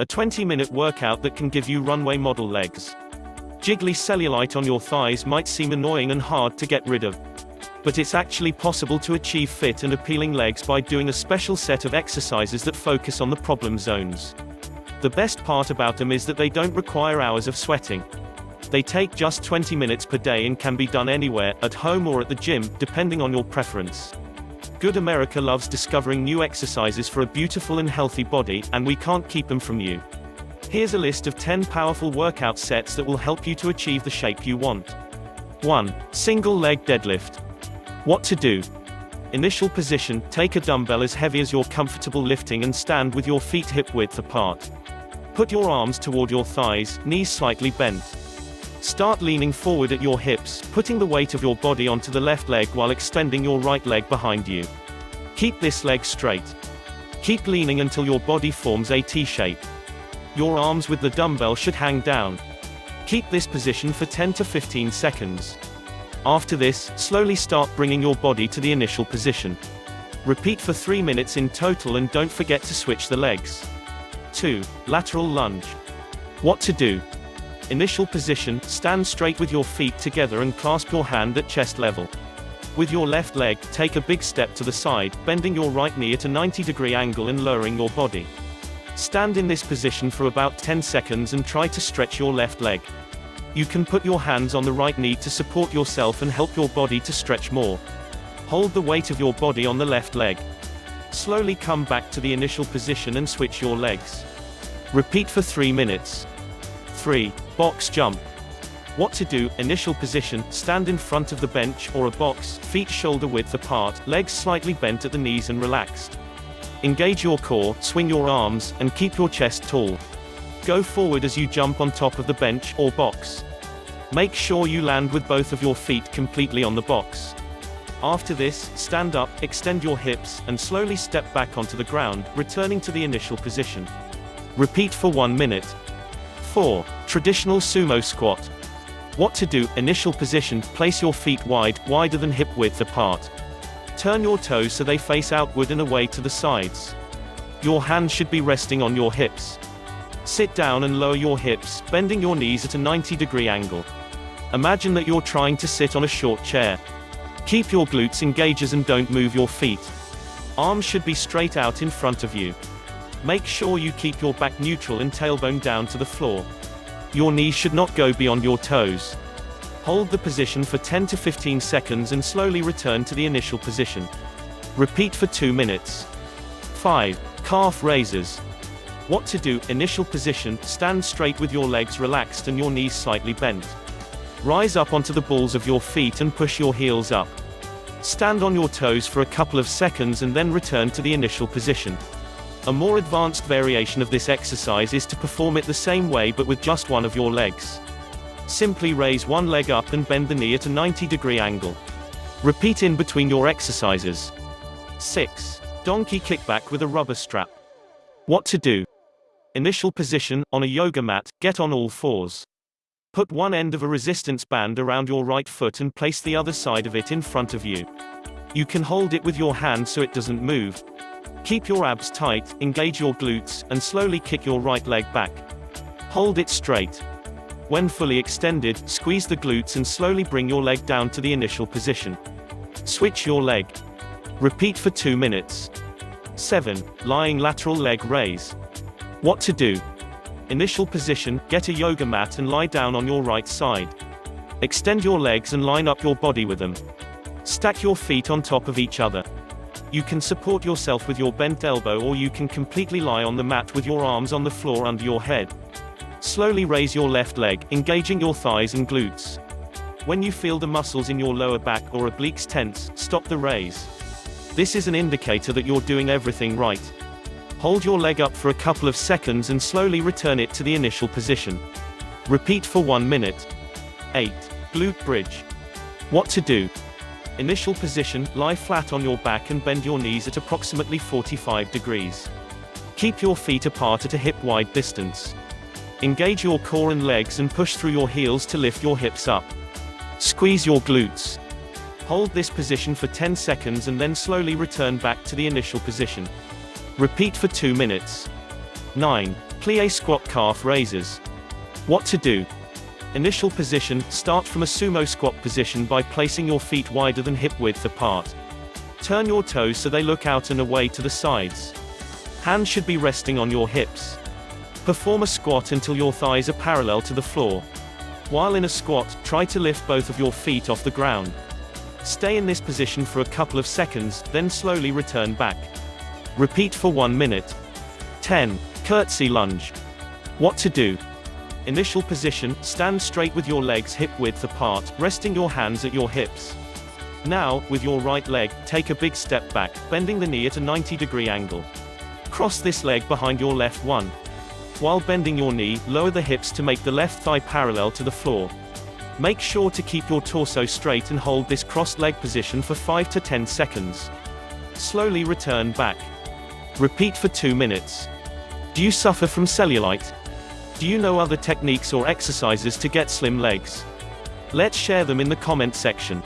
A 20-minute workout that can give you runway model legs. Jiggly cellulite on your thighs might seem annoying and hard to get rid of. But it's actually possible to achieve fit and appealing legs by doing a special set of exercises that focus on the problem zones. The best part about them is that they don't require hours of sweating. They take just 20 minutes per day and can be done anywhere, at home or at the gym, depending on your preference. Good America loves discovering new exercises for a beautiful and healthy body, and we can't keep them from you. Here's a list of 10 powerful workout sets that will help you to achieve the shape you want. 1. Single leg deadlift. What to do? Initial position, take a dumbbell as heavy as you're comfortable lifting and stand with your feet hip width apart. Put your arms toward your thighs, knees slightly bent. Start leaning forward at your hips, putting the weight of your body onto the left leg while extending your right leg behind you. Keep this leg straight. Keep leaning until your body forms a T-shape. Your arms with the dumbbell should hang down. Keep this position for 10 to 15 seconds. After this, slowly start bringing your body to the initial position. Repeat for 3 minutes in total and don't forget to switch the legs. 2. Lateral lunge. What to do? Initial position, stand straight with your feet together and clasp your hand at chest level. With your left leg, take a big step to the side, bending your right knee at a 90 degree angle and lowering your body. Stand in this position for about 10 seconds and try to stretch your left leg. You can put your hands on the right knee to support yourself and help your body to stretch more. Hold the weight of your body on the left leg. Slowly come back to the initial position and switch your legs. Repeat for 3 minutes. 3. Box jump. What to do, initial position, stand in front of the bench or a box, feet shoulder width apart, legs slightly bent at the knees and relaxed. Engage your core, swing your arms, and keep your chest tall. Go forward as you jump on top of the bench or box. Make sure you land with both of your feet completely on the box. After this, stand up, extend your hips, and slowly step back onto the ground, returning to the initial position. Repeat for 1 minute. 4. Traditional sumo squat. What to do, initial position, place your feet wide, wider than hip width apart. Turn your toes so they face outward and away to the sides. Your hands should be resting on your hips. Sit down and lower your hips, bending your knees at a 90 degree angle. Imagine that you're trying to sit on a short chair. Keep your glutes engaged and don't move your feet. Arms should be straight out in front of you. Make sure you keep your back neutral and tailbone down to the floor. Your knees should not go beyond your toes. Hold the position for 10 to 15 seconds and slowly return to the initial position. Repeat for 2 minutes. 5. Calf raises. What to do, initial position, stand straight with your legs relaxed and your knees slightly bent. Rise up onto the balls of your feet and push your heels up. Stand on your toes for a couple of seconds and then return to the initial position. A more advanced variation of this exercise is to perform it the same way but with just one of your legs. Simply raise one leg up and bend the knee at a 90 degree angle. Repeat in between your exercises. 6. Donkey kickback with a rubber strap. What to do? Initial position, on a yoga mat, get on all fours. Put one end of a resistance band around your right foot and place the other side of it in front of you. You can hold it with your hand so it doesn't move. Keep your abs tight, engage your glutes, and slowly kick your right leg back. Hold it straight. When fully extended, squeeze the glutes and slowly bring your leg down to the initial position. Switch your leg. Repeat for 2 minutes. 7. Lying lateral leg raise. What to do? Initial position, get a yoga mat and lie down on your right side. Extend your legs and line up your body with them. Stack your feet on top of each other. You can support yourself with your bent elbow or you can completely lie on the mat with your arms on the floor under your head. Slowly raise your left leg, engaging your thighs and glutes. When you feel the muscles in your lower back or obliques tense, stop the raise. This is an indicator that you're doing everything right. Hold your leg up for a couple of seconds and slowly return it to the initial position. Repeat for 1 minute. 8. Glute bridge. What to do? Initial position, lie flat on your back and bend your knees at approximately 45 degrees. Keep your feet apart at a hip-wide distance. Engage your core and legs and push through your heels to lift your hips up. Squeeze your glutes. Hold this position for 10 seconds and then slowly return back to the initial position. Repeat for 2 minutes. 9. Plie squat calf raises. What to do? Initial position, start from a sumo squat position by placing your feet wider than hip width apart. Turn your toes so they look out and away to the sides. Hands should be resting on your hips. Perform a squat until your thighs are parallel to the floor. While in a squat, try to lift both of your feet off the ground. Stay in this position for a couple of seconds, then slowly return back. Repeat for 1 minute. 10. Curtsy lunge. What to do? Initial position, stand straight with your legs hip width apart, resting your hands at your hips. Now, with your right leg, take a big step back, bending the knee at a 90 degree angle. Cross this leg behind your left one. While bending your knee, lower the hips to make the left thigh parallel to the floor. Make sure to keep your torso straight and hold this crossed leg position for 5 to 10 seconds. Slowly return back. Repeat for 2 minutes. Do you suffer from cellulite? Do you know other techniques or exercises to get slim legs? Let's share them in the comment section.